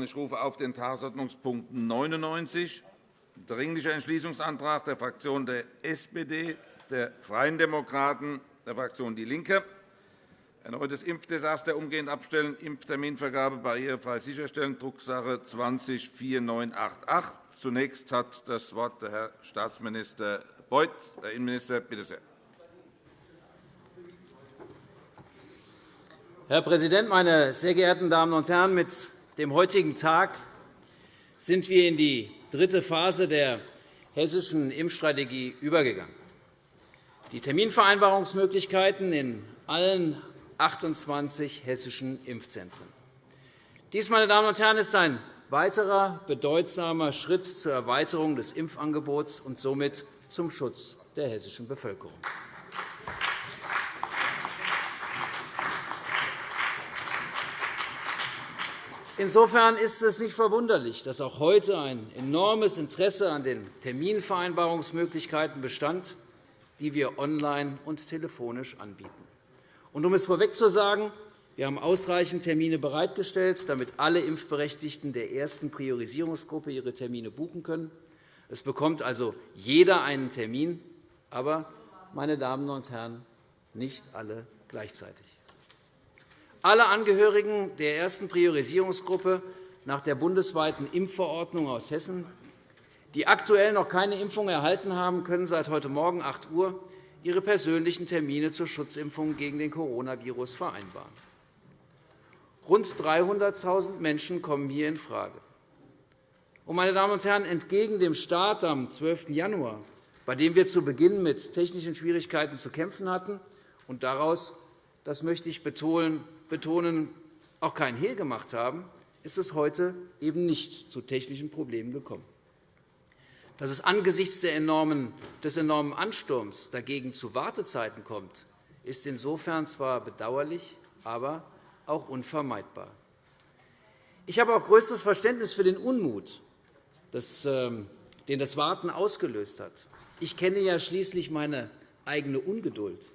Ich rufe auf den Tagesordnungspunkt 99, Dringlicher Entschließungsantrag der Fraktionen der SPD, der Freien Demokraten, der Fraktion DIE LINKE. Erneutes Impfdesaster umgehend abstellen, Impfterminvergabe barrierefrei sicherstellen, Drucksache 20 4988. Zunächst hat das Wort der Herr Staatsminister Beuth. Herr Innenminister, bitte sehr. Herr Präsident, meine sehr geehrten Damen und Herren! Mit dem heutigen Tag sind wir in die dritte Phase der hessischen Impfstrategie übergegangen. Die Terminvereinbarungsmöglichkeiten in allen 28 hessischen Impfzentren. Dies, meine Damen und Herren, ist ein weiterer bedeutsamer Schritt zur Erweiterung des Impfangebots und somit zum Schutz der hessischen Bevölkerung. Insofern ist es nicht verwunderlich, dass auch heute ein enormes Interesse an den Terminvereinbarungsmöglichkeiten bestand, die wir online und telefonisch anbieten. Und um es vorweg zu sagen, wir haben ausreichend Termine bereitgestellt, damit alle Impfberechtigten der ersten Priorisierungsgruppe ihre Termine buchen können. Es bekommt also jeder einen Termin, aber, meine Damen und Herren, nicht alle gleichzeitig. Alle Angehörigen der ersten Priorisierungsgruppe nach der bundesweiten Impfverordnung aus Hessen, die aktuell noch keine Impfung erhalten haben, können seit heute Morgen 8 Uhr ihre persönlichen Termine zur Schutzimpfung gegen den Coronavirus vereinbaren. Rund 300.000 Menschen kommen hier infrage. Und, meine Damen und Herren, entgegen dem Start am 12. Januar, bei dem wir zu Beginn mit technischen Schwierigkeiten zu kämpfen hatten und daraus, das möchte ich betonen, betonen, auch kein Hehl gemacht haben, ist es heute eben nicht zu technischen Problemen gekommen. Dass es angesichts des enormen Ansturms dagegen zu Wartezeiten kommt, ist insofern zwar bedauerlich, aber auch unvermeidbar. Ich habe auch größtes Verständnis für den Unmut, ähm, den das Warten ausgelöst hat. Ich kenne ja schließlich meine eigene Ungeduld.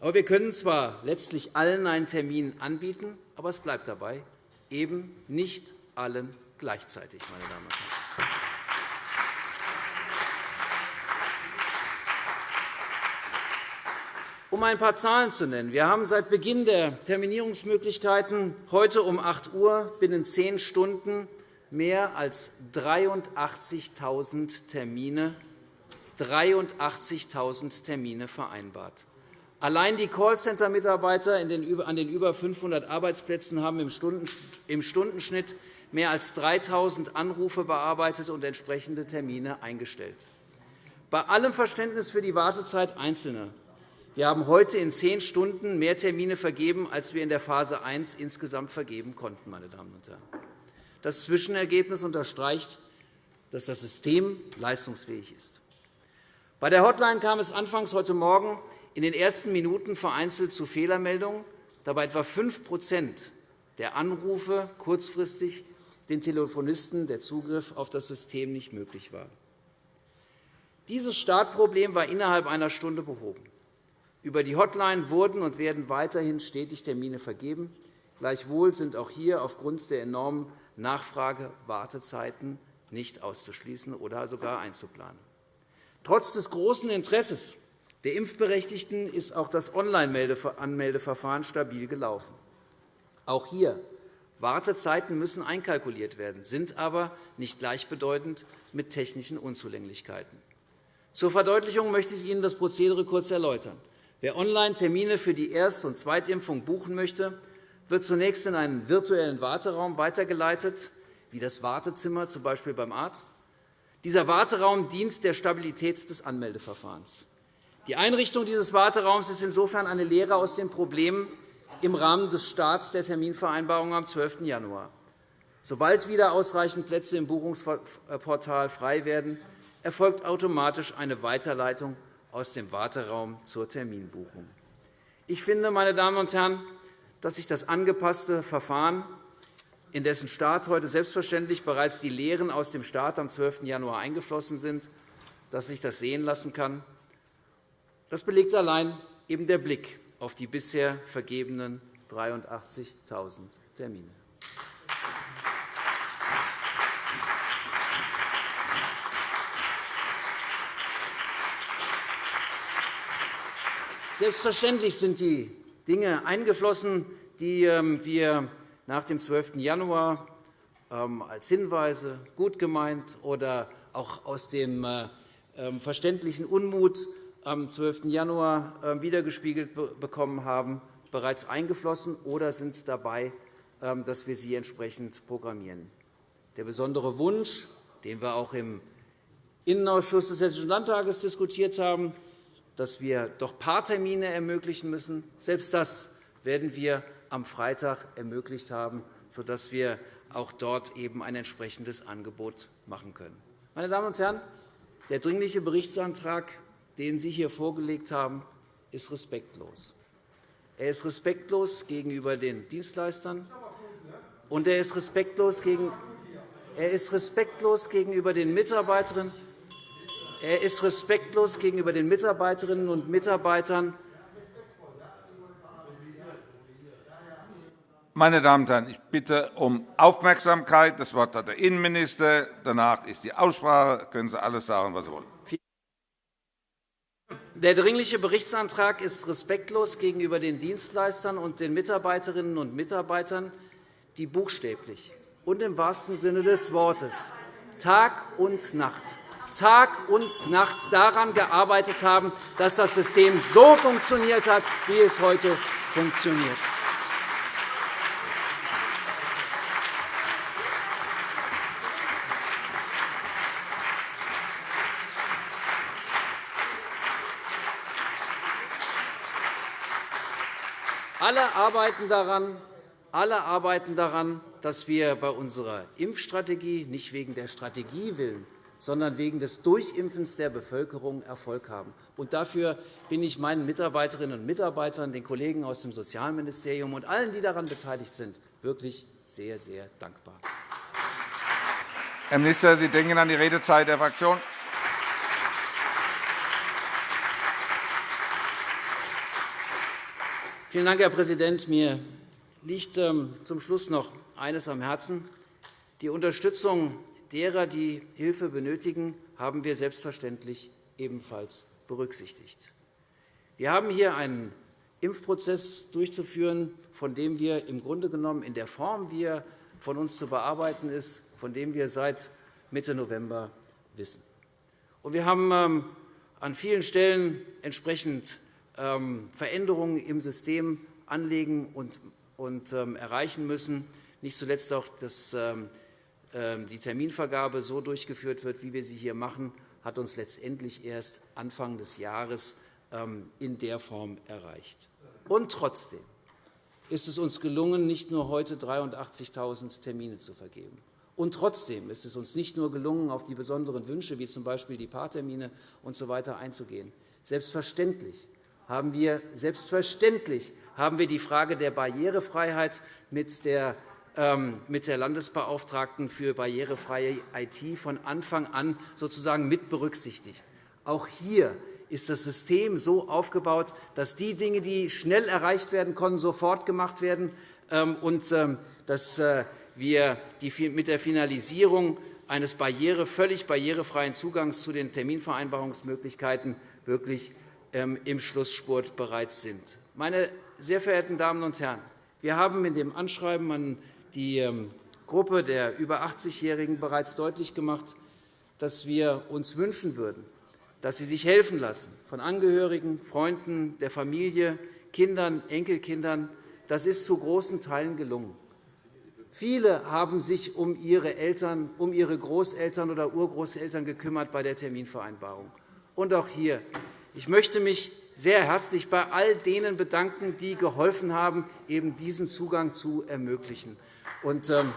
Aber wir können zwar letztlich allen einen Termin anbieten, aber es bleibt dabei, eben nicht allen gleichzeitig. Meine Damen und Herren. Um ein paar Zahlen zu nennen. Wir haben seit Beginn der Terminierungsmöglichkeiten heute um 8 Uhr binnen zehn Stunden mehr als 83.000 Termine, 83 Termine vereinbart. Allein die Callcenter-Mitarbeiter an den über 500 Arbeitsplätzen haben im Stundenschnitt mehr als 3.000 Anrufe bearbeitet und entsprechende Termine eingestellt. Bei allem Verständnis für die Wartezeit Einzelner. Wir haben heute in zehn Stunden mehr Termine vergeben, als wir in der Phase 1 insgesamt vergeben konnten. Meine Damen und Herren. Das Zwischenergebnis unterstreicht, dass das System leistungsfähig ist. Bei der Hotline kam es anfangs heute Morgen in den ersten Minuten vereinzelt zu Fehlermeldungen, da bei etwa 5% der Anrufe kurzfristig den Telefonisten der Zugriff auf das System nicht möglich war. Dieses Startproblem war innerhalb einer Stunde behoben. Über die Hotline wurden und werden weiterhin stetig Termine vergeben. Gleichwohl sind auch hier aufgrund der enormen Nachfrage Wartezeiten nicht auszuschließen oder sogar einzuplanen. Trotz des großen Interesses der Impfberechtigten ist auch das Online-Anmeldeverfahren stabil gelaufen. Auch hier Wartezeiten müssen einkalkuliert werden, sind aber nicht gleichbedeutend mit technischen Unzulänglichkeiten. Zur Verdeutlichung möchte ich Ihnen das Prozedere kurz erläutern. Wer online Termine für die Erst- und Zweitimpfung buchen möchte, wird zunächst in einen virtuellen Warteraum weitergeleitet, wie das Wartezimmer, z. B. beim Arzt. Dieser Warteraum dient der Stabilität des Anmeldeverfahrens. Die Einrichtung dieses Warteraums ist insofern eine Lehre aus den Problemen im Rahmen des Starts der Terminvereinbarung am 12. Januar. Sobald wieder ausreichend Plätze im Buchungsportal frei werden, erfolgt automatisch eine Weiterleitung aus dem Warteraum zur Terminbuchung. Ich finde, meine Damen und Herren, dass sich das angepasste Verfahren, in dessen Start heute selbstverständlich bereits die Lehren aus dem Start am 12. Januar eingeflossen sind, dass sich das sehen lassen kann das belegt allein eben der Blick auf die bisher vergebenen 83.000 Termine. Selbstverständlich sind die Dinge eingeflossen, die ähm, wir nach dem 12. Januar ähm, als Hinweise, gut gemeint oder auch aus dem äh, ähm, verständlichen Unmut am 12. Januar wiedergespiegelt bekommen haben, bereits eingeflossen oder sind dabei, dass wir sie entsprechend programmieren. Der besondere Wunsch, den wir auch im Innenausschuss des Hessischen Landtages diskutiert haben, dass wir doch Paartermine ermöglichen müssen. Selbst das werden wir am Freitag ermöglicht haben, sodass wir auch dort eben ein entsprechendes Angebot machen können. Meine Damen und Herren, der Dringliche Berichtsantrag, den Sie hier vorgelegt haben, ist respektlos. Er ist respektlos gegenüber den Dienstleistern, und er ist respektlos, gegen, er ist respektlos gegenüber den Mitarbeiterinnen er ist respektlos gegenüber den Mitarbeiterinnen und Mitarbeitern. Meine Damen und Herren, ich bitte um Aufmerksamkeit. Das Wort hat der Innenminister. Danach ist die Aussprache. Können Sie alles sagen, was Sie wollen. Der Dringliche Berichtsantrag ist respektlos gegenüber den Dienstleistern und den Mitarbeiterinnen und Mitarbeitern, die buchstäblich und im wahrsten Sinne des Wortes Tag und Nacht Tag und Nacht daran gearbeitet haben, dass das System so funktioniert hat, wie es heute funktioniert. Alle arbeiten daran, alle arbeiten daran, dass wir bei unserer Impfstrategie nicht wegen der Strategie willen, sondern wegen des Durchimpfens der Bevölkerung Erfolg haben. Und dafür bin ich meinen Mitarbeiterinnen und Mitarbeitern, den Kollegen aus dem Sozialministerium und allen, die daran beteiligt sind, wirklich sehr, sehr dankbar. Herr Minister, Sie denken an die Redezeit der Fraktion. Vielen Dank, Herr Präsident. Mir liegt ähm, zum Schluss noch eines am Herzen. Die Unterstützung derer, die Hilfe benötigen, haben wir selbstverständlich ebenfalls berücksichtigt. Wir haben hier einen Impfprozess durchzuführen, von dem wir im Grunde genommen in der Form, wie er von uns zu bearbeiten ist, von dem wir seit Mitte November wissen. Wir haben ähm, an vielen Stellen entsprechend Veränderungen im System anlegen und ähm, erreichen müssen, nicht zuletzt auch das ähm, die Terminvergabe so durchgeführt wird, wie wir sie hier machen, hat uns letztendlich erst Anfang des Jahres ähm, in der Form erreicht. Und trotzdem ist es uns gelungen, nicht nur heute 83.000 Termine zu vergeben. Und trotzdem ist es uns nicht nur gelungen, auf die besonderen Wünsche, wie z.B. die Paartermine usw. So einzugehen. Selbstverständlich haben wir, selbstverständlich haben wir die Frage der Barrierefreiheit mit der ähm, mit der Landesbeauftragten für barrierefreie IT von Anfang an sozusagen mit berücksichtigt. Auch hier ist das System so aufgebaut, dass die Dinge, die schnell erreicht werden konnten, sofort gemacht werden ähm, und ähm, dass äh, wir mit der Finalisierung eines barriere, völlig barrierefreien Zugangs zu den Terminvereinbarungsmöglichkeiten wirklich im Schlussspurt bereits sind. Meine sehr verehrten Damen und Herren, wir haben in dem Anschreiben an die ähm, Gruppe der über 80-Jährigen bereits deutlich gemacht, dass wir uns wünschen würden, dass sie sich helfen lassen von Angehörigen, Freunden, der Familie, Kindern, Enkelkindern. Das ist zu großen Teilen gelungen. Viele haben sich um ihre Eltern, um ihre Großeltern oder Urgroßeltern gekümmert bei der Terminvereinbarung. Und auch hier. Ich möchte mich sehr herzlich bei all denen bedanken, die geholfen haben, eben diesen Zugang zu ermöglichen. Und, ähm,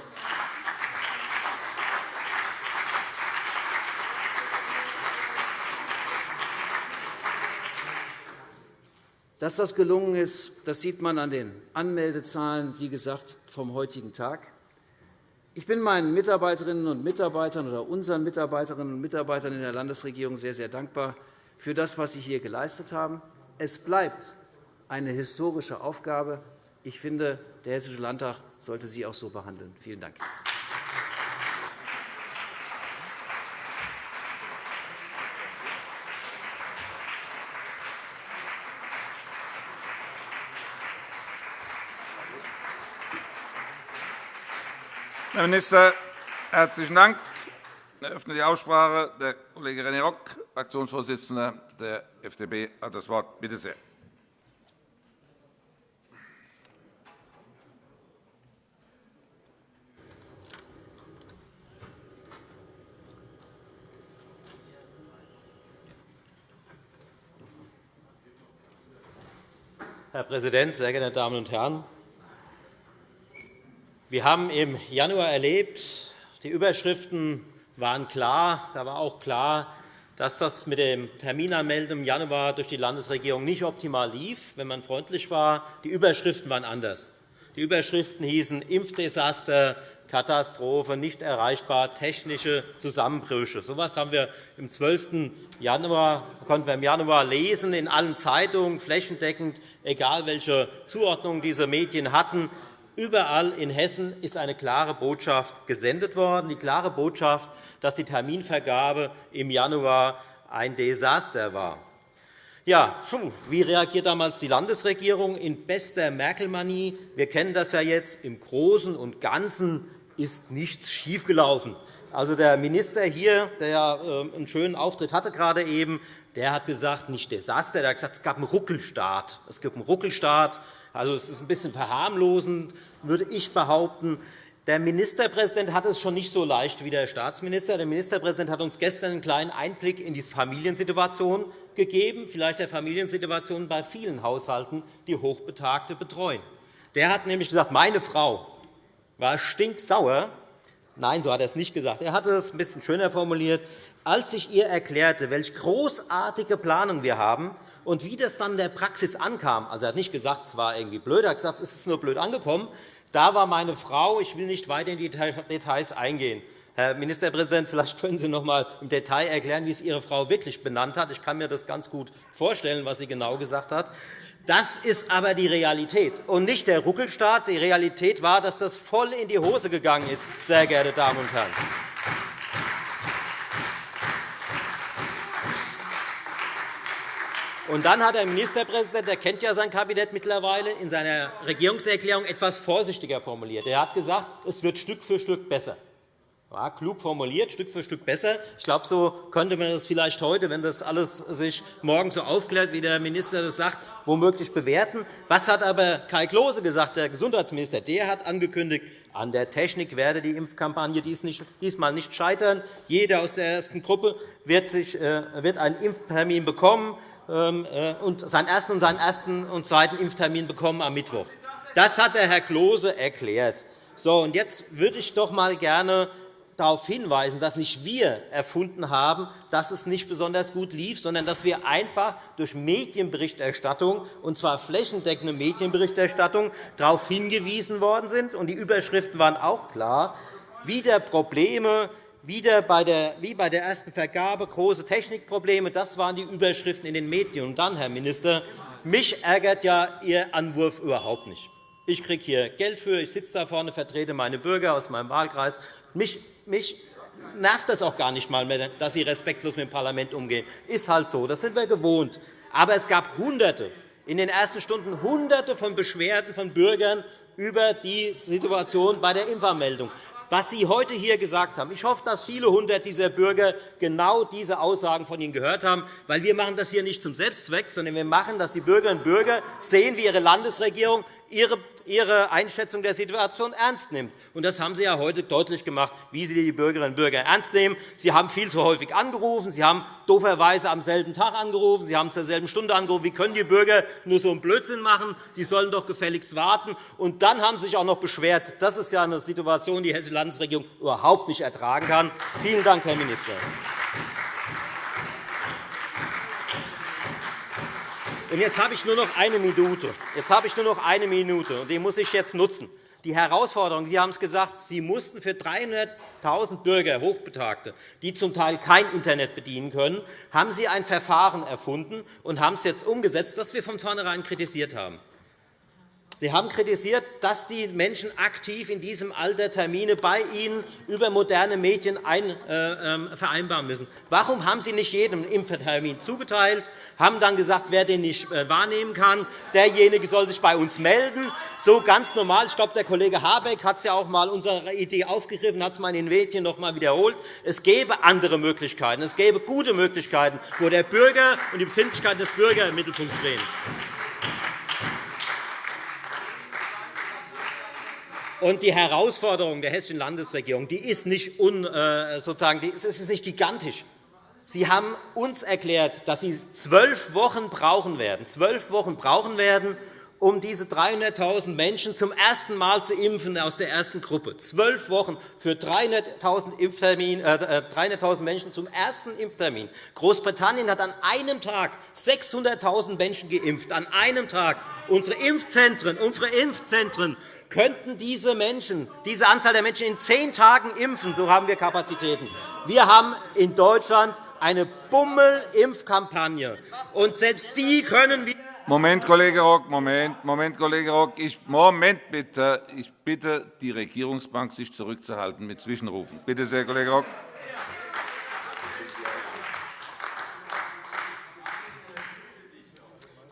Dass das gelungen ist, das sieht man an den Anmeldezahlen, wie gesagt, vom heutigen Tag. Ich bin meinen Mitarbeiterinnen und Mitarbeitern oder unseren Mitarbeiterinnen und Mitarbeitern in der Landesregierung sehr, sehr dankbar für das, was Sie hier geleistet haben. Es bleibt eine historische Aufgabe. Ich finde, der Hessische Landtag sollte Sie auch so behandeln. Vielen Dank. Herr Minister, herzlichen Dank. Ich eröffne die Aussprache. Der Kollege René Rock Fraktionsvorsitzender der FDP, hat das Wort. Bitte sehr. Herr Präsident, sehr geehrte Damen und Herren! Wir haben im Januar erlebt, die Überschriften waren klar. Da war auch klar, dass das mit dem Terminanmelden im Januar durch die Landesregierung nicht optimal lief, wenn man freundlich war. Die Überschriften waren anders. Die Überschriften hießen Impfdesaster, Katastrophe, nicht erreichbar, technische Zusammenbrüche. So etwas haben wir im 12. Januar, konnten wir im Januar lesen, in allen Zeitungen, flächendeckend, egal welche Zuordnung diese Medien hatten. Überall in Hessen ist eine klare Botschaft gesendet worden, die klare Botschaft, dass die Terminvergabe im Januar ein Desaster war. Ja, wie reagiert damals die Landesregierung? In bester Merkel-Manie. Wir kennen das ja jetzt. Im Großen und Ganzen ist nichts schiefgelaufen. Also, der Minister hier, der ähm, einen schönen Auftritt hatte gerade eben, der hat gesagt, nicht Desaster, der hat gesagt, es gab einen Ruckelstart. Es gibt einen Ruckelstart. Also, es ist ein bisschen verharmlosend, würde ich behaupten. Der Ministerpräsident hat es schon nicht so leicht wie der Staatsminister. Der Ministerpräsident hat uns gestern einen kleinen Einblick in die Familiensituation gegeben, vielleicht der Familiensituation bei vielen Haushalten, die Hochbetagte betreuen. Der hat nämlich gesagt, meine Frau war stinksauer. Nein, so hat er es nicht gesagt. Er hatte es ein bisschen schöner formuliert. Als ich ihr erklärte, welche großartige Planung wir haben und wie das dann in der Praxis ankam, also er hat nicht gesagt, es war irgendwie blöd, er hat gesagt, es ist nur blöd angekommen, da war meine Frau, ich will nicht weiter in die Details eingehen. Herr Ministerpräsident, vielleicht können Sie noch einmal im Detail erklären, wie es Ihre Frau wirklich benannt hat. Ich kann mir das ganz gut vorstellen, was sie genau gesagt hat. Das ist aber die Realität und nicht der Ruckelstaat. Die Realität war, dass das voll in die Hose gegangen ist, sehr geehrte Damen und Herren. Und dann hat der Ministerpräsident, der kennt ja sein Kabinett mittlerweile, in seiner Regierungserklärung etwas vorsichtiger formuliert. Er hat gesagt, es wird Stück für Stück besser. Ja, klug formuliert, Stück für Stück besser. Ich glaube, so könnte man das vielleicht heute, wenn das alles sich morgen so aufklärt, wie der Minister das sagt, womöglich bewerten. Was hat aber Kai Klose gesagt, der Gesundheitsminister? Der hat angekündigt, an der Technik werde die Impfkampagne diesmal nicht scheitern. Jeder aus der ersten Gruppe wird äh, einen Impftermin bekommen und seinen ersten und seinen ersten und zweiten Impftermin bekommen am Mittwoch. Das hat der Herr Klose erklärt. So, und jetzt würde ich doch einmal gerne darauf hinweisen, dass nicht wir erfunden haben, dass es nicht besonders gut lief, sondern dass wir einfach durch Medienberichterstattung, und zwar flächendeckende Medienberichterstattung, darauf hingewiesen worden sind. Und die Überschriften waren auch klar. Wieder Probleme, wieder bei der, wie bei der ersten Vergabe große Technikprobleme. Das waren die Überschriften in den Medien. Und dann, Herr Minister, mich ärgert ja Ihr Anwurf überhaupt nicht. Ich kriege hier Geld für, ich sitze da vorne, vertrete meine Bürger aus meinem Wahlkreis. Mich mich nervt das auch gar nicht einmal mehr, dass Sie respektlos mit dem Parlament umgehen. Ist halt so, das sind wir gewohnt. Aber es gab Hunderte, in den ersten Stunden Hunderte von Beschwerden von Bürgern über die Situation bei der Impfanmeldung. Was Sie heute hier gesagt haben, ich hoffe, dass viele hundert dieser Bürger genau diese Aussagen von Ihnen gehört haben, weil wir machen das hier nicht zum Selbstzweck, sondern wir machen, dass die Bürgerinnen und Bürger sehen, wie ihre Landesregierung ihre Einschätzung der Situation ernst nimmt. Das haben Sie ja heute deutlich gemacht, wie Sie die Bürgerinnen und Bürger ernst nehmen. Sie haben viel zu häufig angerufen. Sie haben dooferweise am selben Tag angerufen. Sie haben zur selben Stunde angerufen. Wie können die Bürger nur so einen Blödsinn machen? Die sollen doch gefälligst warten. Und dann haben Sie sich auch noch beschwert. Das ist ja eine Situation, die die Hessische Landesregierung überhaupt nicht ertragen kann. Vielen Dank, Herr Minister. Jetzt habe ich nur noch eine Minute. Jetzt habe ich nur noch eine Minute, und die muss ich jetzt nutzen. Die Herausforderung, Sie haben es gesagt, Sie mussten für 300.000 Bürger, Hochbetagte, die zum Teil kein Internet bedienen können, haben Sie ein Verfahren erfunden und haben es jetzt umgesetzt, das wir von vornherein kritisiert haben. Sie haben kritisiert, dass die Menschen aktiv in diesem Alter Termine bei Ihnen über moderne Medien äh, ähm, vereinbaren müssen. Warum haben Sie nicht jedem einen Impftermin zugeteilt? Haben dann gesagt, wer den nicht äh, wahrnehmen kann, derjenige soll sich bei uns melden. So ganz normal. Ich glaube, der Kollege Habeck hat es ja auch einmal unsere Idee aufgegriffen, hat es mal in den Medien noch einmal wiederholt. Es gäbe andere Möglichkeiten. Es gäbe gute Möglichkeiten, wo der Bürger und die Befindlichkeiten des Bürgers im Mittelpunkt stehen. Und die Herausforderung der Hessischen Landesregierung die ist, nicht un, äh, sozusagen, die ist nicht gigantisch. Sie haben uns erklärt, dass Sie zwölf Wochen brauchen werden, zwölf Wochen brauchen werden, um diese 300.000 Menschen zum ersten Mal zu impfen aus der ersten Gruppe. Zwölf Wochen für 300.000 äh, 300 Menschen zum ersten Impftermin. Großbritannien hat an einem Tag 600.000 Menschen geimpft. An einem Tag. Unsere Impfzentren, unsere Impfzentren könnten diese Menschen, diese Anzahl der Menschen in zehn Tagen impfen. So haben wir Kapazitäten. Wir haben in Deutschland eine Bummel-Impfkampagne. Und selbst die können wir Moment, Kollege Rock, Moment, Moment, Kollege Rock. Ich, Moment bitte. Ich bitte die Regierungsbank, sich zurückzuhalten mit Zwischenrufen. Bitte sehr, Kollege Rock.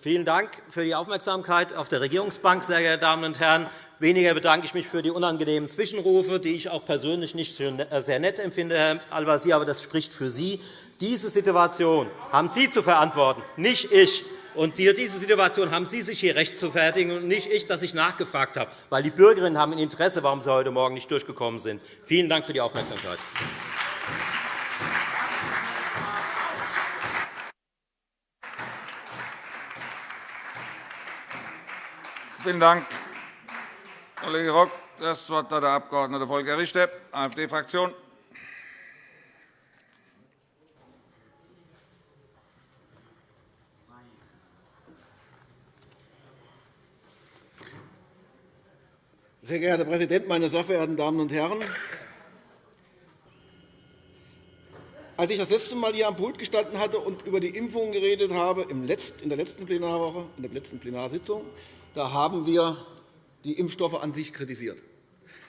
Vielen Dank für die Aufmerksamkeit auf der Regierungsbank, sehr geehrte Damen und Herren. Weniger bedanke ich mich für die unangenehmen Zwischenrufe, die ich auch persönlich nicht ne-, sehr nett empfinde, Herr Al-Wazir, aber das spricht für Sie. Diese Situation haben Sie zu verantworten, nicht ich. Und diese Situation haben Sie sich hier recht zu fertigen und nicht ich, dass ich nachgefragt habe, weil die Bürgerinnen haben ein Interesse, warum Sie heute Morgen nicht durchgekommen sind. Vielen Dank für die Aufmerksamkeit. Vielen Dank, Kollege Rock. Das Wort hat der Abg. Volker Richter, AfD-Fraktion. Sehr geehrter Herr Präsident, meine sehr verehrten Damen und Herren! Als ich das letzte Mal hier am Pult gestanden hatte und über die Impfungen geredet habe, in der letzten Plenarwoche, in der letzten Plenarsitzung, da haben wir die Impfstoffe an sich kritisiert.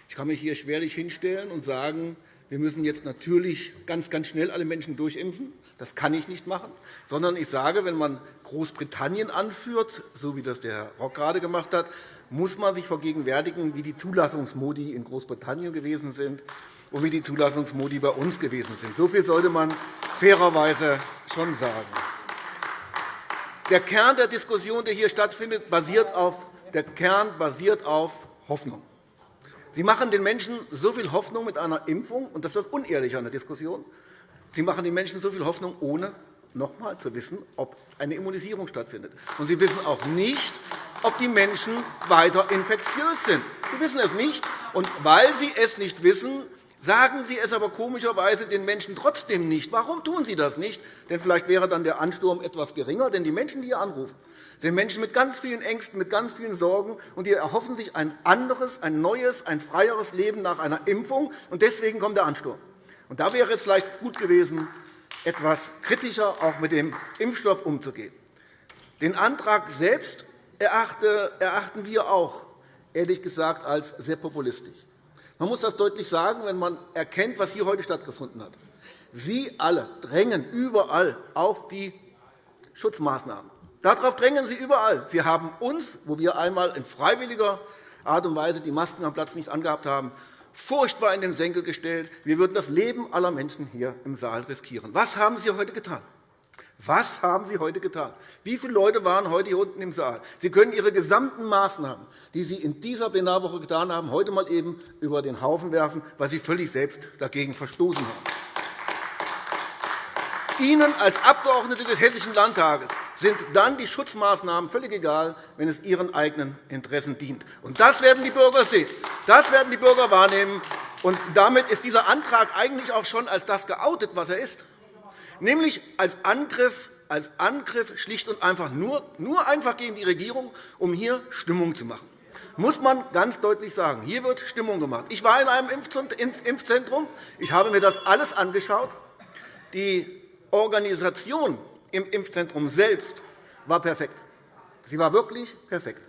Ich kann mich hier schwerlich hinstellen und sagen, wir müssen jetzt natürlich ganz, ganz schnell alle Menschen durchimpfen. Das kann ich nicht machen, sondern ich sage, wenn man Großbritannien anführt, so wie das der Herr Rock gerade gemacht hat, muss man sich vergegenwärtigen, wie die Zulassungsmodi in Großbritannien gewesen sind und wie die Zulassungsmodi bei uns gewesen sind. So viel sollte man fairerweise schon sagen. Der Kern der Diskussion, der hier stattfindet, basiert auf, der Kern basiert auf Hoffnung. Sie machen den Menschen so viel Hoffnung mit einer Impfung, und das ist das Unehrliche an der Diskussion. Sie machen den Menschen so viel Hoffnung, ohne noch einmal zu wissen, ob eine Immunisierung stattfindet. Und Sie wissen auch nicht, ob die Menschen weiter infektiös sind. Sie wissen es nicht. Und weil Sie es nicht wissen, sagen Sie es aber komischerweise den Menschen trotzdem nicht. Warum tun Sie das nicht? Denn vielleicht wäre dann der Ansturm etwas geringer. Denn die Menschen, die hier anrufen, sind Menschen mit ganz vielen Ängsten, mit ganz vielen Sorgen, und die erhoffen sich ein anderes, ein neues, ein freieres Leben nach einer Impfung. Und deswegen kommt der Ansturm. Und da wäre es vielleicht gut gewesen, etwas kritischer auch mit dem Impfstoff umzugehen. Den Antrag selbst erachten wir auch, ehrlich gesagt, als sehr populistisch. Man muss das deutlich sagen, wenn man erkennt, was hier heute stattgefunden hat. Sie alle drängen überall auf die Schutzmaßnahmen. Darauf drängen Sie überall. Sie haben uns, wo wir einmal in freiwilliger Art und Weise die Masken am Platz nicht angehabt haben, furchtbar in den Senkel gestellt. Wir würden das Leben aller Menschen hier im Saal riskieren. Was haben Sie heute getan? Was haben Sie heute getan? Wie viele Leute waren heute hier unten im Saal? Sie können Ihre gesamten Maßnahmen, die Sie in dieser Plenarwoche getan haben, heute einmal eben über den Haufen werfen, weil Sie völlig selbst dagegen verstoßen haben. Ihnen als Abgeordnete des Hessischen Landtages sind dann die Schutzmaßnahmen völlig egal, wenn es Ihren eigenen Interessen dient. Das werden die Bürger sehen. Das werden die Bürger wahrnehmen. Und damit ist dieser Antrag eigentlich auch schon als das geoutet, was er ist nämlich als Angriff, als Angriff schlicht und einfach nur, nur einfach gegen die Regierung, um hier Stimmung zu machen. Muss man ganz deutlich sagen. Hier wird Stimmung gemacht. Ich war in einem Impfzentrum. Ich habe mir das alles angeschaut. Die Organisation im Impfzentrum selbst war perfekt. Sie war wirklich perfekt.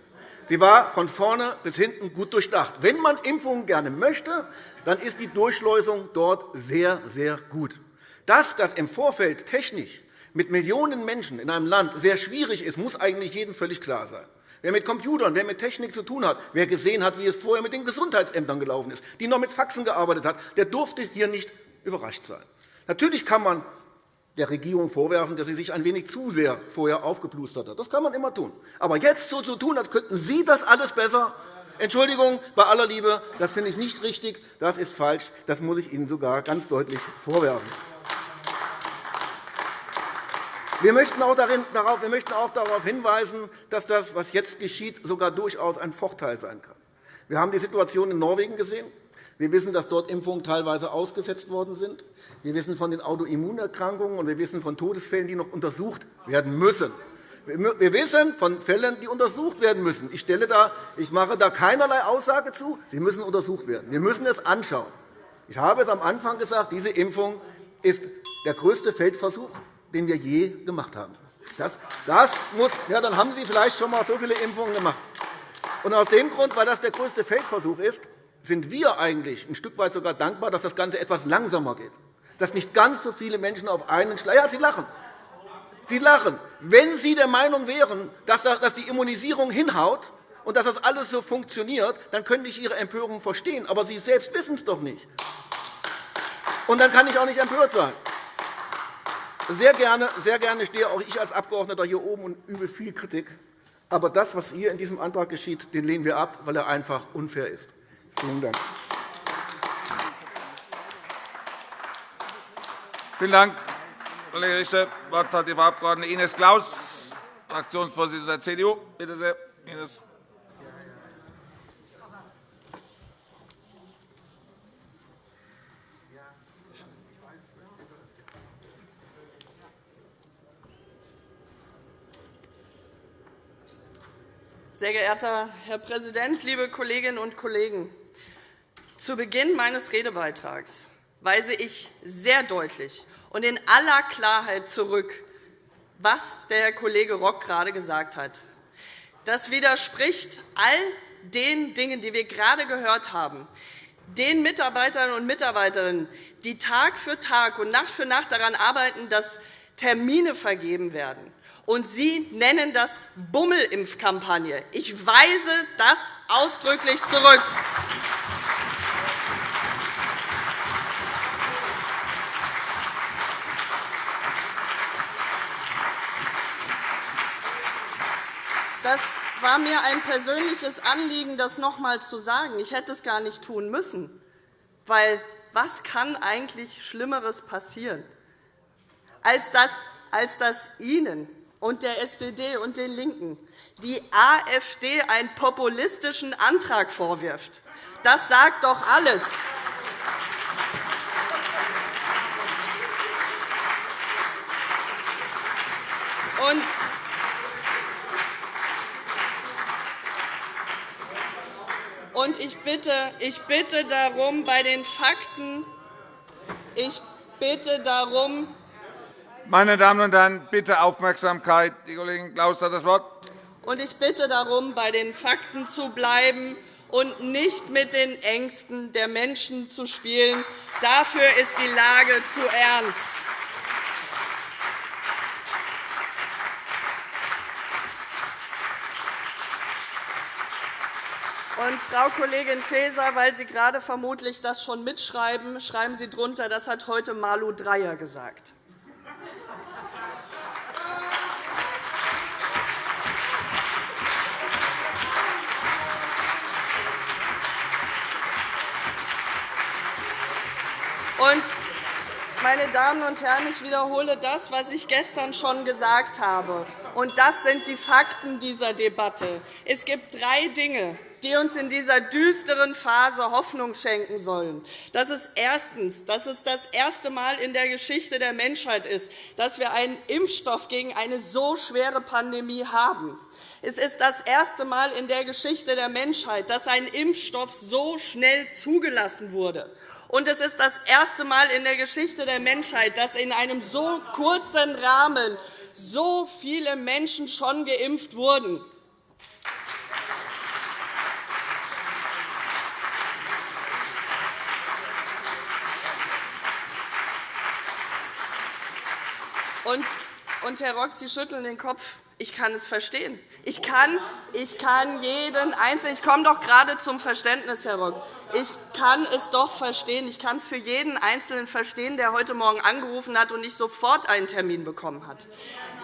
Sie war von vorne bis hinten gut durchdacht. Wenn man Impfungen gerne möchte, dann ist die Durchschleusung dort sehr, sehr gut. Dass das im Vorfeld technisch mit Millionen Menschen in einem Land sehr schwierig ist, muss eigentlich jedem völlig klar sein. Wer mit Computern, wer mit Technik zu tun hat, wer gesehen hat, wie es vorher mit den Gesundheitsämtern gelaufen ist, die noch mit Faxen gearbeitet hat, der durfte hier nicht überrascht sein. Natürlich kann man der Regierung vorwerfen, dass sie sich ein wenig zu sehr vorher aufgeplustert hat. Das kann man immer tun. Aber jetzt so zu tun, als könnten Sie das alles besser, Entschuldigung, bei aller Liebe, das finde ich nicht richtig, das ist falsch, das muss ich Ihnen sogar ganz deutlich vorwerfen. Wir möchten auch darauf hinweisen, dass das, was jetzt geschieht, sogar durchaus ein Vorteil sein kann. Wir haben die Situation in Norwegen gesehen. Wir wissen, dass dort Impfungen teilweise ausgesetzt worden sind. Wir wissen von den Autoimmunerkrankungen und wir wissen von Todesfällen, die noch untersucht werden müssen. Wir wissen von Fällen, die untersucht werden müssen. Ich, stelle da, ich mache da keinerlei Aussage zu. Sie müssen untersucht werden. Wir müssen es anschauen. Ich habe es am Anfang gesagt, diese Impfung ist der größte Feldversuch, den wir je gemacht haben. Das, das muss, ja, dann haben Sie vielleicht schon einmal so viele Impfungen gemacht. Und aus dem Grund, weil das der größte Feldversuch ist, sind wir eigentlich ein Stück weit sogar dankbar, dass das Ganze etwas langsamer geht, dass nicht ganz so viele Menschen auf einen Schlag ja, Sie lachen. Sie lachen. Wenn Sie der Meinung wären, dass die Immunisierung hinhaut und dass das alles so funktioniert, dann könnte ich Ihre Empörung verstehen. Aber Sie selbst wissen es doch nicht. Und dann kann ich auch nicht empört sein. Sehr gerne, sehr gerne stehe auch ich als Abgeordneter hier oben und übe viel Kritik. Aber das, was hier in diesem Antrag geschieht, den lehnen wir ab, weil er einfach unfair ist. Vielen Dank. Vielen Dank, Kollege Richter. Das Wort hat die Frau Abg. Ines Claus, Fraktionsvorsitzende der CDU. Bitte sehr, Ines. Sehr geehrter Herr Präsident, liebe Kolleginnen und Kollegen! Zu Beginn meines Redebeitrags weise ich sehr deutlich und in aller Klarheit zurück, was der Herr Kollege Rock gerade gesagt hat. Das widerspricht all den Dingen, die wir gerade gehört haben, den Mitarbeiterinnen und Mitarbeitern, die Tag für Tag und Nacht für Nacht daran arbeiten, dass Termine vergeben werden. Und Sie nennen das Bummelimpfkampagne. Ich weise das ausdrücklich zurück. Das war mir ein persönliches Anliegen, das noch einmal zu sagen. Ich hätte es gar nicht tun müssen. Weil was kann eigentlich Schlimmeres passieren, als dass, als dass Ihnen und der SPD und den LINKEN die AfD einen populistischen Antrag vorwirft? Das sagt doch alles. Und Und ich bitte, ich bitte darum, bei den Fakten, ich bitte darum, meine Damen und Herren, bitte Aufmerksamkeit. Die Kollegin Klaus hat das Wort. Und ich bitte darum, bei den Fakten zu bleiben und nicht mit den Ängsten der Menschen zu spielen. Dafür ist die Lage zu ernst. Und, Frau Kollegin Faeser, weil Sie gerade vermutlich das schon mitschreiben, schreiben Sie drunter, das hat heute Malu Dreyer gesagt. Und, meine Damen und Herren, ich wiederhole das, was ich gestern schon gesagt habe. Und das sind die Fakten dieser Debatte. Es gibt drei Dinge, die uns in dieser düsteren Phase Hoffnung schenken sollen. Das ist erstens, dass es das erste Mal in der Geschichte der Menschheit ist, dass wir einen Impfstoff gegen eine so schwere Pandemie haben. Es ist das erste Mal in der Geschichte der Menschheit, dass ein Impfstoff so schnell zugelassen wurde. Und es ist das erste Mal in der Geschichte der Menschheit, dass in einem so kurzen Rahmen so viele Menschen schon geimpft wurden. Und, Herr Rock, Sie schütteln den Kopf. Ich kann es verstehen. Ich kann, ich kann jeden Einzelnen, ich komme doch gerade zum Verständnis, Herr Rock. Ich kann es doch verstehen. Ich kann es für jeden Einzelnen verstehen, der heute Morgen angerufen hat und nicht sofort einen Termin bekommen hat.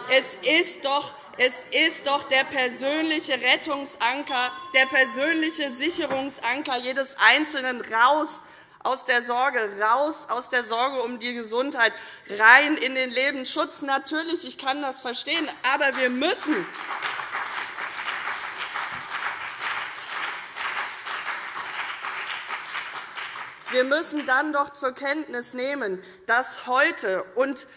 Es ist doch es ist doch der persönliche Rettungsanker, der persönliche Sicherungsanker jedes Einzelnen raus aus der Sorge, raus aus der Sorge um die Gesundheit, rein in den Lebensschutz. Natürlich, ich kann das verstehen, aber wir müssen Wir müssen dann doch zur Kenntnis nehmen, dass heute und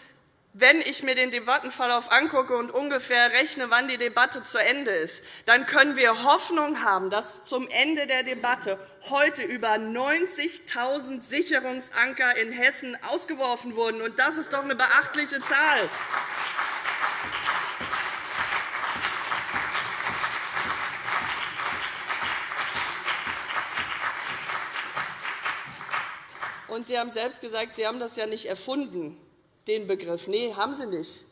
wenn ich mir den Debattenverlauf angucke und ungefähr rechne, wann die Debatte zu Ende ist, dann können wir Hoffnung haben, dass zum Ende der Debatte heute über 90.000 Sicherungsanker in Hessen ausgeworfen wurden. Das ist doch eine beachtliche Zahl. Und Sie haben selbst gesagt, Sie haben das ja nicht erfunden den Begriff. Nein, haben Sie nicht.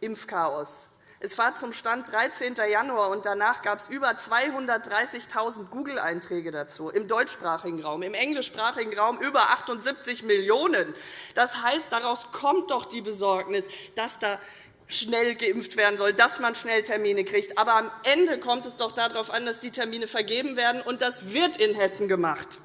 Impfchaos. Es war zum Stand 13. Januar, und danach gab es über 230.000 Google-Einträge dazu im deutschsprachigen Raum, im englischsprachigen Raum über 78 Millionen. Das heißt, daraus kommt doch die Besorgnis, dass da schnell geimpft werden soll, dass man schnell Termine kriegt. Aber am Ende kommt es doch darauf an, dass die Termine vergeben werden, und das wird in Hessen gemacht.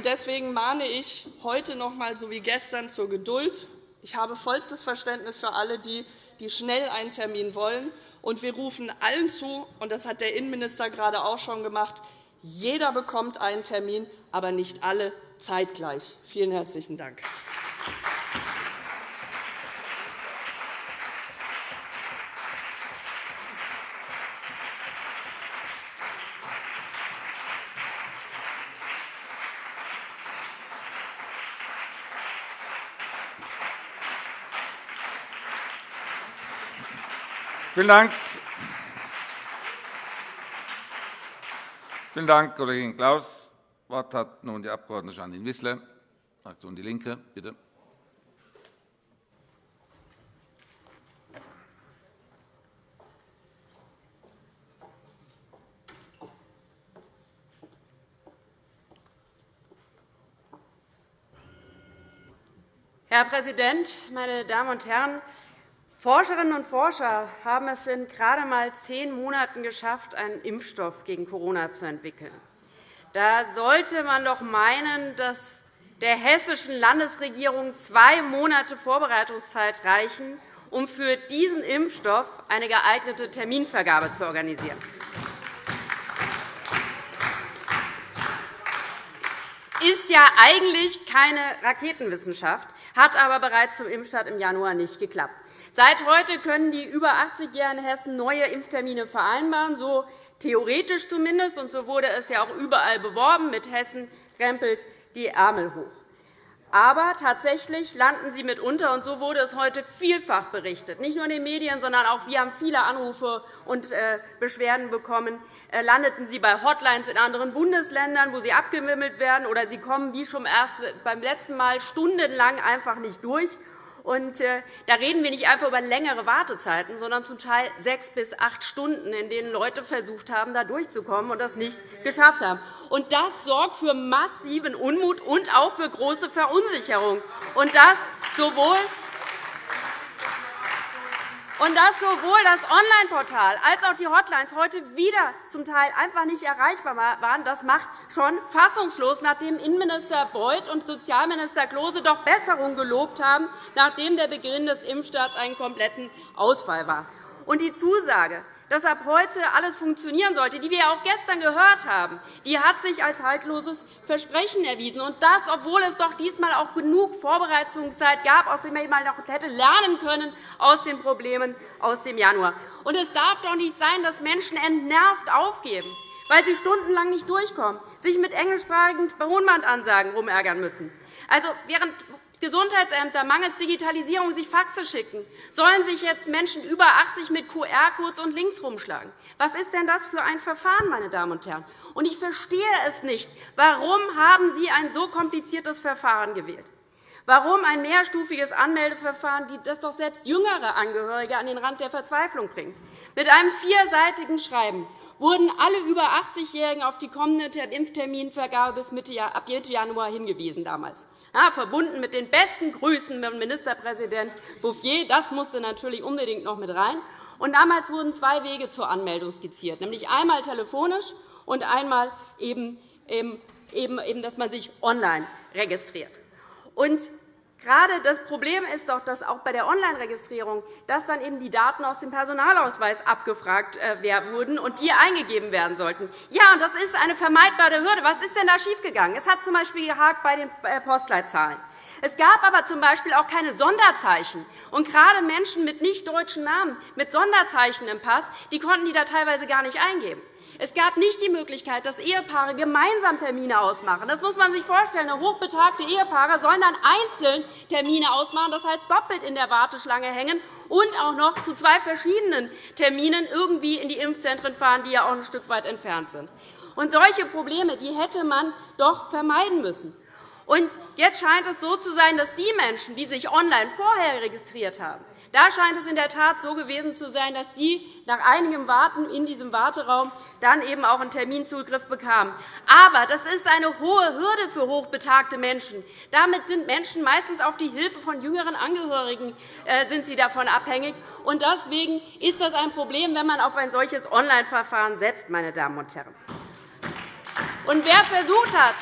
Deswegen mahne ich heute noch einmal, so wie gestern, zur Geduld. Ich habe vollstes Verständnis für alle, die, die schnell einen Termin wollen. Und wir rufen allen zu, und das hat der Innenminister gerade auch schon gemacht, jeder bekommt einen Termin, aber nicht alle zeitgleich. Vielen herzlichen Dank. Vielen Dank. Vielen Dank, Kollegin Klaus. Das Wort hat nun die Abg. Janine Wissler, Fraktion DIE LINKE. Bitte. Herr Präsident, meine Damen und Herren! Forscherinnen und Forscher haben es in gerade einmal zehn Monaten geschafft, einen Impfstoff gegen Corona zu entwickeln. Da sollte man doch meinen, dass der hessischen Landesregierung zwei Monate Vorbereitungszeit reichen, um für diesen Impfstoff eine geeignete Terminvergabe zu organisieren. Ist ja eigentlich keine Raketenwissenschaft, hat aber bereits zum Impfstart im Januar nicht geklappt. Seit heute können die über 80-Jährigen in Hessen neue Impftermine vereinbaren, so theoretisch zumindest, und so wurde es ja auch überall beworben. Mit Hessen krempelt die Ärmel hoch. Aber tatsächlich landen sie mitunter, und so wurde es heute vielfach berichtet, nicht nur in den Medien, sondern auch wir haben viele Anrufe und äh, Beschwerden bekommen, äh, landeten sie bei Hotlines in anderen Bundesländern, wo sie abgewimmelt werden, oder sie kommen wie schon beim letzten Mal stundenlang einfach nicht durch. Und, äh, da reden wir nicht einfach über längere Wartezeiten, sondern zum Teil sechs bis acht Stunden, in denen Leute versucht haben, da durchzukommen und das nicht geschafft haben. Und das sorgt für massiven Unmut und auch für große Verunsicherung. Und das sowohl und dass sowohl das Online-Portal als auch die Hotlines heute wieder zum Teil einfach nicht erreichbar waren, das macht schon fassungslos, nachdem Innenminister Beuth und Sozialminister Klose doch Besserung gelobt haben, nachdem der Beginn des Impfstarts einen kompletten Ausfall war. Und die Zusage, dass ab heute alles funktionieren sollte, die wir auch gestern gehört haben, die hat sich als haltloses Versprechen erwiesen. Und das, obwohl es doch diesmal auch genug Vorbereitungszeit gab, aus der man noch hätte lernen können aus den Problemen aus dem Januar. Und es darf doch nicht sein, dass Menschen entnervt aufgeben, weil sie stundenlang nicht durchkommen, sich mit englischsprachigen Tonbandansagen rumärgern müssen. Also, während Gesundheitsämter mangels Digitalisierung sich Faxe schicken? Sollen sich jetzt Menschen über 80 mit QR-Codes und Links rumschlagen? Was ist denn das für ein Verfahren, meine Damen und Herren? Und ich verstehe es nicht. Warum haben Sie ein so kompliziertes Verfahren gewählt? Warum ein mehrstufiges Anmeldeverfahren, das doch selbst jüngere Angehörige an den Rand der Verzweiflung bringt? Mit einem vierseitigen Schreiben wurden alle über 80-Jährigen auf die kommende Impfterminvergabe bis Mitte, ab Mitte Januar hingewiesen damals. Ja, verbunden mit den besten Grüßen von Ministerpräsident Bouffier. Das musste natürlich unbedingt noch mit rein. Und damals wurden zwei Wege zur Anmeldung skizziert, nämlich einmal telefonisch und einmal eben, eben, eben, dass man sich online registriert. Und Gerade das Problem ist doch, dass auch bei der Online-Registrierung dass dann eben die Daten aus dem Personalausweis abgefragt äh, wurden und die eingegeben werden sollten. Ja, und das ist eine vermeidbare Hürde. Was ist denn da schiefgegangen? Es hat z. B. gehakt bei den äh, Postleitzahlen. Es gab aber z. B. auch keine Sonderzeichen. Und gerade Menschen mit nicht deutschen Namen, mit Sonderzeichen im Pass, die konnten die da teilweise gar nicht eingeben. Es gab nicht die Möglichkeit, dass Ehepaare gemeinsam Termine ausmachen. Das muss man sich vorstellen. Hochbetagte Ehepaare sollen dann einzeln Termine ausmachen, das heißt doppelt in der Warteschlange hängen und auch noch zu zwei verschiedenen Terminen irgendwie in die Impfzentren fahren, die ja auch ein Stück weit entfernt sind. Und solche Probleme die hätte man doch vermeiden müssen. Und jetzt scheint es so zu sein, dass die Menschen, die sich online vorher registriert haben, da scheint es in der Tat so gewesen zu sein, dass die nach einigem Warten in diesem Warteraum dann eben auch einen Terminzugriff bekamen. Aber das ist eine hohe Hürde für hochbetagte Menschen. Damit sind Menschen meistens auf die Hilfe von jüngeren Angehörigen äh, sind sie davon abhängig. Und deswegen ist das ein Problem, wenn man auf ein solches Online-Verfahren setzt. Meine Damen und Herren. Und wer versucht hat,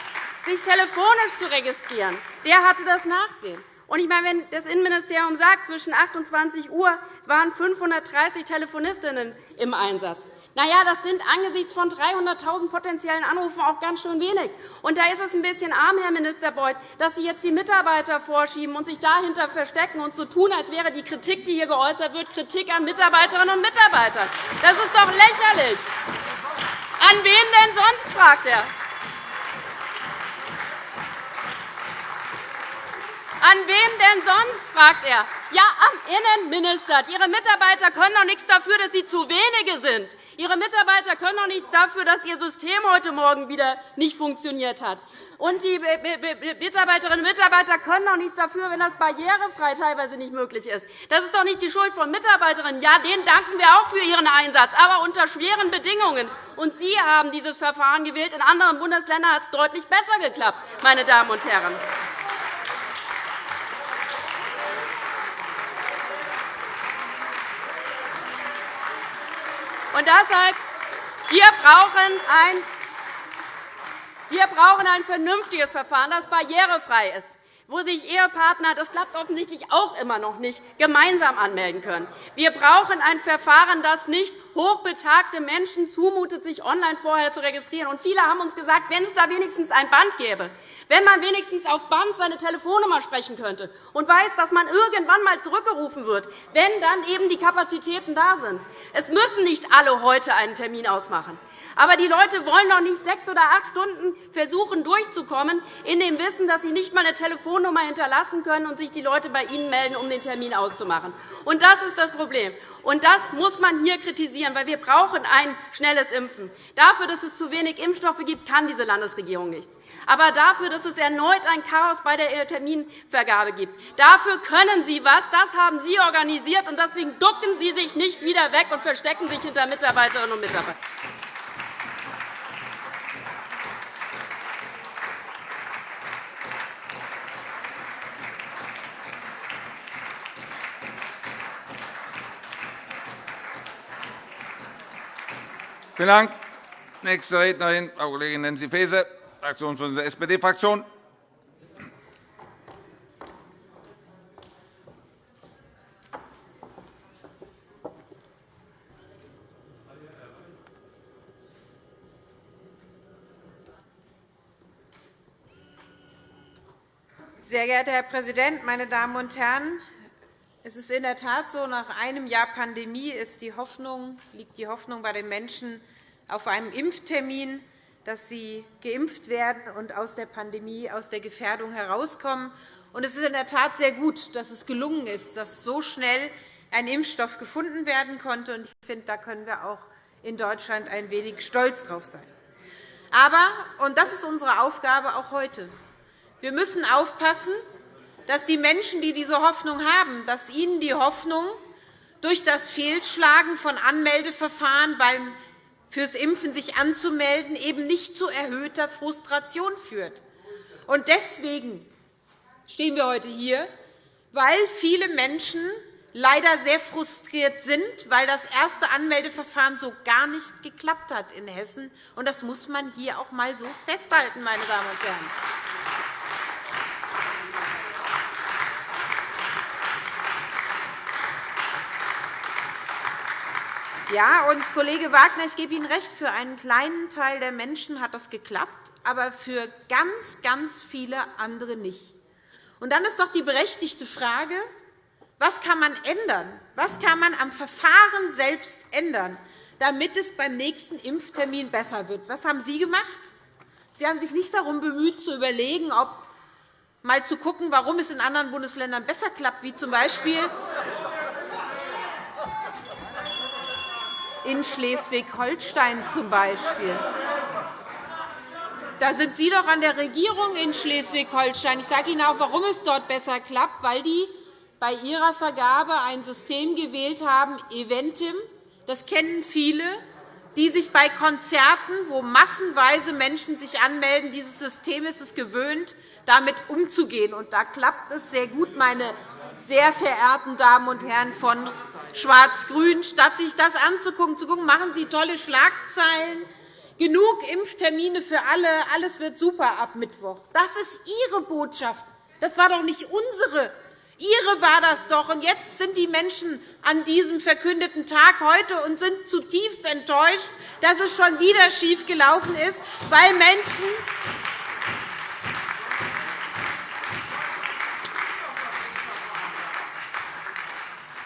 sich telefonisch zu registrieren, der hatte das Nachsehen. Und ich meine, wenn das Innenministerium sagt, zwischen 28 Uhr waren 530 Telefonistinnen im Einsatz. Na ja, das sind angesichts von 300.000 potenziellen Anrufen auch ganz schön wenig. Und da ist es ein bisschen arm, Herr Minister Beuth, dass Sie jetzt die Mitarbeiter vorschieben und sich dahinter verstecken und so tun, als wäre die Kritik, die hier geäußert wird, Kritik an Mitarbeiterinnen und Mitarbeitern. Das ist doch lächerlich. An wen denn sonst, fragt er. An wem denn sonst? fragt er. Ja, am Innenminister. Ihre Mitarbeiter können doch nichts dafür, dass sie zu wenige sind. Ihre Mitarbeiter können doch nichts dafür, dass Ihr System heute Morgen wieder nicht funktioniert hat. Und die Mitarbeiterinnen und Mitarbeiter können doch nichts dafür, wenn das barrierefrei teilweise nicht möglich ist. Das ist doch nicht die Schuld von Mitarbeiterinnen. Ja, denen danken wir auch für ihren Einsatz, aber unter schweren Bedingungen. Und Sie haben dieses Verfahren gewählt. In anderen Bundesländern hat es deutlich besser geklappt, meine Damen und Herren. Und deshalb, wir brauchen ein wir brauchen ein vernünftiges Verfahren, das barrierefrei ist wo sich Ehepartner, das klappt offensichtlich auch immer noch nicht, gemeinsam anmelden können. Wir brauchen ein Verfahren, das nicht hochbetagte Menschen zumutet, sich online vorher zu registrieren. Und viele haben uns gesagt, wenn es da wenigstens ein Band gäbe, wenn man wenigstens auf Band seine Telefonnummer sprechen könnte und weiß, dass man irgendwann einmal zurückgerufen wird, wenn dann eben die Kapazitäten da sind. Es müssen nicht alle heute einen Termin ausmachen. Aber die Leute wollen doch nicht sechs oder acht Stunden versuchen, durchzukommen, in dem Wissen, dass sie nicht einmal eine Telefonnummer hinterlassen können und sich die Leute bei Ihnen melden, um den Termin auszumachen. Und das ist das Problem. Und das muss man hier kritisieren, weil wir brauchen ein schnelles Impfen. Dafür, dass es zu wenig Impfstoffe gibt, kann diese Landesregierung nichts. Aber dafür, dass es erneut ein Chaos bei der Terminvergabe gibt, dafür können Sie etwas. Das haben Sie organisiert, und deswegen ducken Sie sich nicht wieder weg und verstecken sich hinter Mitarbeiterinnen und Mitarbeitern. Vielen Dank. Nächste Rednerin, Frau Kollegin Nancy Faeser, Fraktionsvorsitzende der SPD-Fraktion. Sehr geehrter Herr Präsident, meine Damen und Herren! Es ist in der Tat so, nach einem Jahr Pandemie ist die Hoffnung, liegt die Hoffnung bei den Menschen auf einem Impftermin, dass sie geimpft werden und aus der Pandemie, aus der Gefährdung herauskommen. Und es ist in der Tat sehr gut, dass es gelungen ist, dass so schnell ein Impfstoff gefunden werden konnte. Ich finde, da können wir auch in Deutschland ein wenig stolz drauf sein. Aber, und das ist unsere Aufgabe auch heute, wir müssen aufpassen, dass die Menschen, die diese Hoffnung haben, dass ihnen die Hoffnung durch das Fehlschlagen von Anmeldeverfahren beim fürs Impfen sich anzumelden, eben nicht zu erhöhter Frustration führt. Und deswegen stehen wir heute hier, weil viele Menschen leider sehr frustriert sind, weil das erste Anmeldeverfahren so gar nicht geklappt hat in Hessen. Und das muss man hier auch einmal so festhalten, meine Damen und Herren. Ja, und Kollege Wagner, ich gebe Ihnen recht, für einen kleinen Teil der Menschen hat das geklappt, aber für ganz, ganz viele andere nicht. Und dann ist doch die berechtigte Frage, was kann man ändern? Was kann man am Verfahren selbst ändern, damit es beim nächsten Impftermin besser wird? Was haben Sie gemacht? Sie haben sich nicht darum bemüht, zu überlegen, ob mal zu gucken, warum es in anderen Bundesländern besser klappt, wie z. B in Schleswig-Holstein zum Beispiel. Da sind Sie doch an der Regierung in Schleswig-Holstein. Ich sage Ihnen auch, warum es dort besser klappt, weil die bei ihrer Vergabe ein System gewählt haben, Eventim. Das kennen viele, die sich bei Konzerten, wo massenweise Menschen sich anmelden, dieses System ist es gewöhnt, damit umzugehen. Und da klappt es sehr gut, meine sehr verehrten Damen und Herren von Schwarz-Grün, statt sich das anzugucken, zu gucken, machen Sie tolle Schlagzeilen, genug Impftermine für alle, alles wird super ab Mittwoch. Das ist Ihre Botschaft. Das war doch nicht unsere. Ihre war das doch. Und jetzt sind die Menschen an diesem verkündeten Tag heute und sind zutiefst enttäuscht, dass es schon wieder schiefgelaufen ist, weil Menschen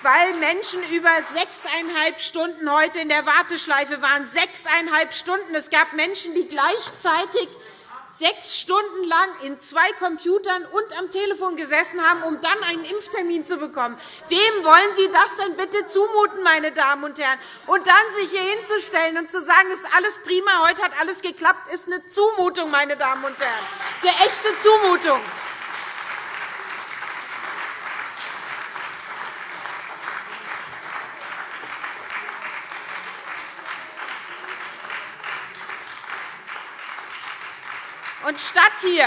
weil Menschen über sechseinhalb Stunden heute in der Warteschleife waren. Sechseinhalb Stunden. Es gab Menschen, die gleichzeitig sechs Stunden lang in zwei Computern und am Telefon gesessen haben, um dann einen Impftermin zu bekommen. Wem wollen Sie das denn bitte zumuten, meine Damen und Herren? Und dann sich hier hinzustellen und zu sagen, es ist alles prima, heute hat alles geklappt, ist eine Zumutung, meine Damen und Herren. Das ist eine echte Zumutung. Und statt hier,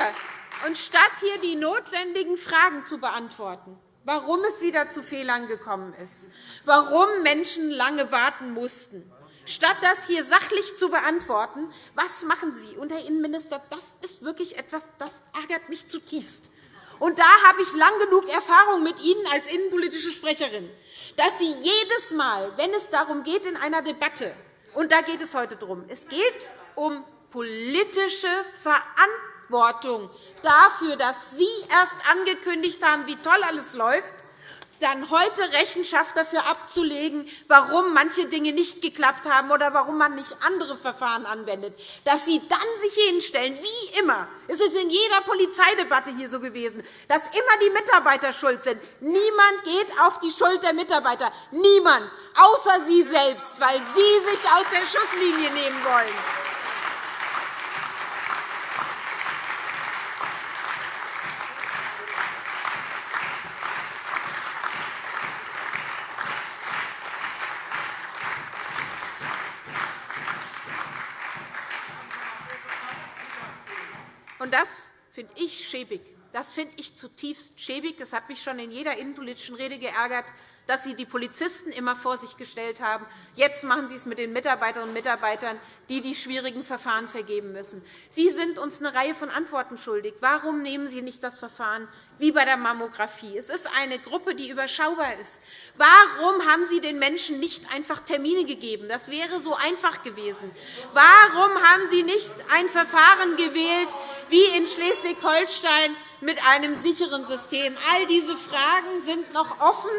und statt hier die notwendigen Fragen zu beantworten, warum es wieder zu Fehlern gekommen ist, warum Menschen lange warten mussten, statt das hier sachlich zu beantworten, was machen Sie? Und, Herr Innenminister, das ist wirklich etwas, das ärgert mich zutiefst. Und da habe ich lang genug Erfahrung mit Ihnen als innenpolitische Sprecherin, dass Sie jedes Mal, wenn es darum geht in einer Debatte, und da geht es heute darum, es geht um politische Verantwortung dafür, dass Sie erst angekündigt haben, wie toll alles läuft, dann heute Rechenschaft dafür abzulegen, warum manche Dinge nicht geklappt haben oder warum man nicht andere Verfahren anwendet, dass Sie dann sich hinstellen, wie immer. Es ist in jeder Polizeidebatte hier so gewesen, dass immer die Mitarbeiter schuld sind. Niemand geht auf die Schuld der Mitarbeiter. Niemand, außer Sie selbst, weil Sie sich aus der Schusslinie nehmen wollen. Und das finde ich schäbig. Das finde ich zutiefst schäbig. Das hat mich schon in jeder innenpolitischen Rede geärgert, dass Sie die Polizisten immer vor sich gestellt haben. Jetzt machen Sie es mit den Mitarbeiterinnen und Mitarbeitern, die die schwierigen Verfahren vergeben müssen. Sie sind uns eine Reihe von Antworten schuldig. Warum nehmen Sie nicht das Verfahren wie bei der Mammographie? Es ist eine Gruppe, die überschaubar ist. Warum haben Sie den Menschen nicht einfach Termine gegeben? Das wäre so einfach gewesen. Warum haben Sie nicht ein Verfahren gewählt wie in Schleswig-Holstein mit einem sicheren System? All diese Fragen sind noch offen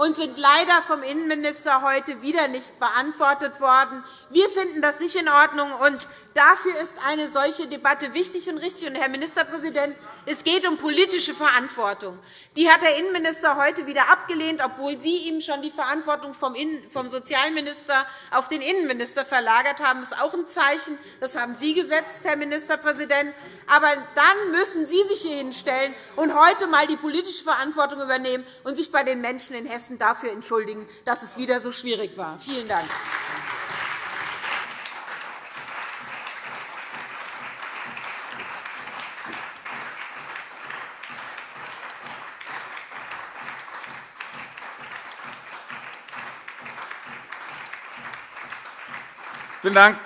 und sind leider vom Innenminister heute wieder nicht beantwortet worden. Wir finden das nicht in Ordnung, und Dafür ist eine solche Debatte wichtig und richtig. Und, Herr Ministerpräsident, es geht um politische Verantwortung. Die hat der Innenminister heute wieder abgelehnt, obwohl Sie ihm schon die Verantwortung vom Sozialminister auf den Innenminister verlagert haben. Das ist auch ein Zeichen. Das haben Sie gesetzt, Herr Ministerpräsident. Aber dann müssen Sie sich hier hinstellen und heute einmal die politische Verantwortung übernehmen und sich bei den Menschen in Hessen dafür entschuldigen, dass es wieder so schwierig war. Vielen Dank. Vielen Dank,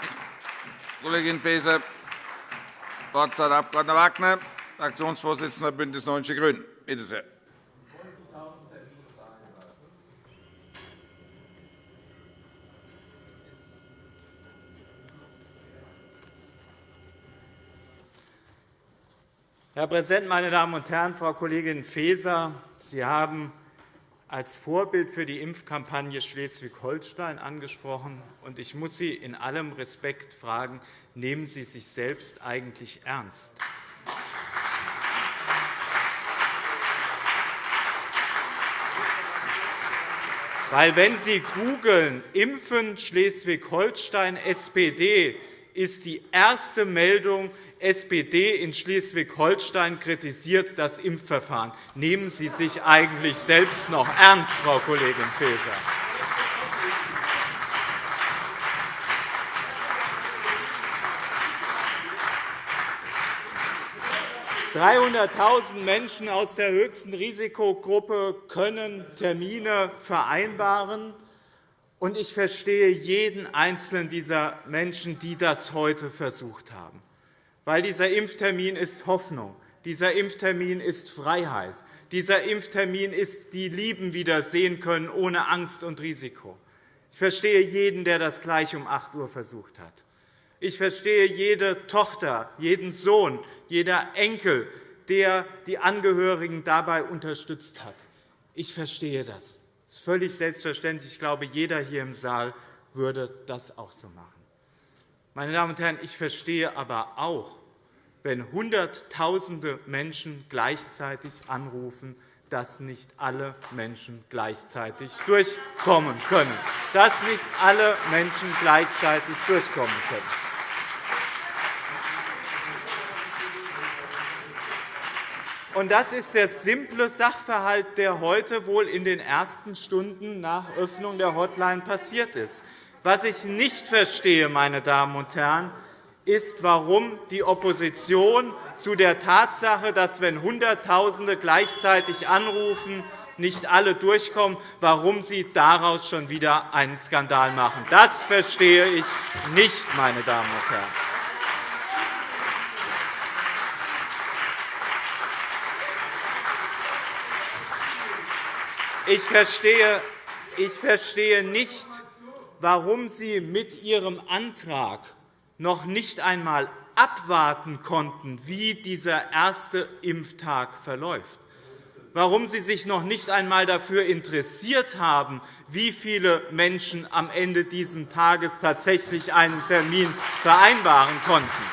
Kollegin Faeser. Das Wort hat der Abg. Wagner, Fraktionsvorsitzender BÜNDNIS 90 die GRÜNEN. Bitte sehr. Herr Präsident, meine Damen und Herren! Frau Kollegin Faeser, Sie haben als Vorbild für die Impfkampagne Schleswig-Holstein angesprochen. und Ich muss Sie in allem Respekt fragen, nehmen Sie sich selbst eigentlich ernst? Weil, wenn Sie googeln, Impfen Schleswig-Holstein SPD, ist die erste Meldung, SPD in Schleswig-Holstein kritisiert das Impfverfahren. Nehmen Sie sich eigentlich selbst noch ernst, Frau Kollegin Faeser? 300.000 Menschen aus der höchsten Risikogruppe können Termine vereinbaren. Ich verstehe jeden einzelnen dieser Menschen, die das heute versucht haben weil dieser Impftermin ist Hoffnung, dieser Impftermin ist Freiheit, dieser Impftermin ist die Lieben wieder sehen können ohne Angst und Risiko. Ich verstehe jeden, der das gleich um 8 Uhr versucht hat. Ich verstehe jede Tochter, jeden Sohn, jeder Enkel, der die Angehörigen dabei unterstützt hat. Ich verstehe das. Das ist völlig selbstverständlich. Ich glaube, jeder hier im Saal würde das auch so machen. Meine Damen und Herren, ich verstehe aber auch, wenn Hunderttausende Menschen gleichzeitig anrufen, dass nicht alle Menschen gleichzeitig durchkommen können. Dass nicht alle Menschen gleichzeitig durchkommen können. Und das ist der simple Sachverhalt, der heute wohl in den ersten Stunden nach Öffnung der Hotline passiert ist. Was ich nicht verstehe, meine Damen und Herren, ist, warum die Opposition zu der Tatsache, dass, wenn Hunderttausende gleichzeitig anrufen, nicht alle durchkommen, warum Sie daraus schon wieder einen Skandal machen. Das verstehe ich nicht, meine Damen und Herren. Ich verstehe, ich verstehe nicht, warum Sie mit Ihrem Antrag noch nicht einmal abwarten konnten, wie dieser erste Impftag verläuft, warum Sie sich noch nicht einmal dafür interessiert haben, wie viele Menschen am Ende dieses Tages tatsächlich einen Termin vereinbaren konnten.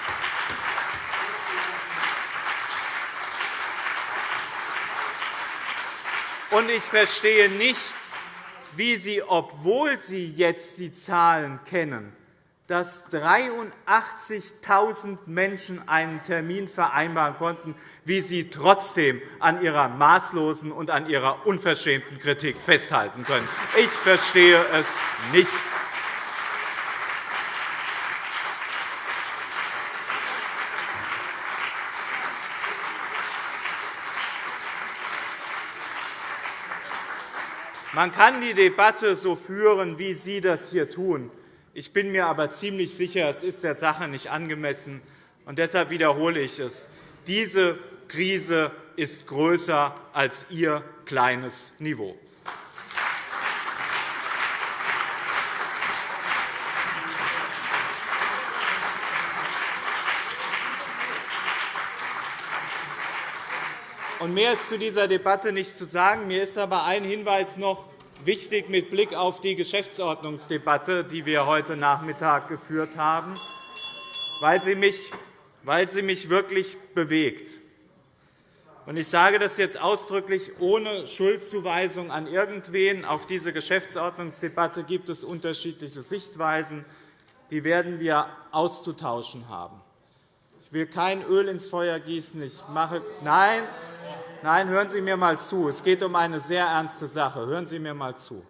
Und ich verstehe nicht, wie Sie, obwohl Sie jetzt die Zahlen kennen, dass 83.000 Menschen einen Termin vereinbaren konnten, wie Sie trotzdem an Ihrer maßlosen und an Ihrer unverschämten Kritik festhalten können. Ich verstehe es nicht. Man kann die Debatte so führen, wie Sie das hier tun. Ich bin mir aber ziemlich sicher, es ist der Sache nicht angemessen. Und deshalb wiederhole ich es. Diese Krise ist größer als Ihr kleines Niveau. Und mehr ist zu dieser Debatte nicht zu sagen. Mir ist aber ein Hinweis noch wichtig mit Blick auf die Geschäftsordnungsdebatte, die wir heute Nachmittag geführt haben. weil sie mich, weil sie mich wirklich bewegt. Ich sage das jetzt ausdrücklich ohne Schuldzuweisung an irgendwen. Auf diese Geschäftsordnungsdebatte gibt es unterschiedliche Sichtweisen. Die werden wir auszutauschen haben. Ich will kein Öl ins Feuer gießen. Ich mache Nein, nein, hören Sie mir einmal zu. Es geht um eine sehr ernste Sache. Hören Sie mir einmal zu.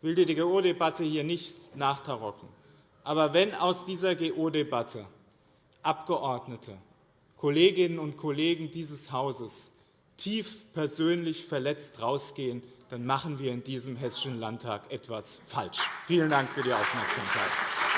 Ich will die GO-Debatte hier nicht nachtarocken. Aber wenn aus dieser GO-Debatte Abgeordnete Kolleginnen und Kollegen dieses Hauses tief persönlich verletzt rausgehen, dann machen wir in diesem Hessischen Landtag etwas falsch. Vielen Dank für die Aufmerksamkeit.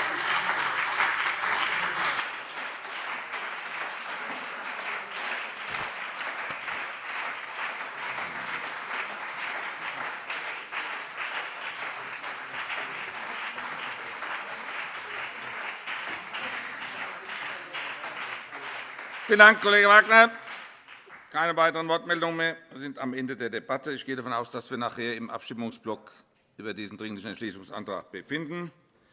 Vielen Dank, Kollege Wagner. Keine weiteren Wortmeldungen mehr. Wir sind am Ende der Debatte. Ich gehe davon aus, dass wir nachher im Abstimmungsblock über diesen Dringlichen Entschließungsantrag befinden.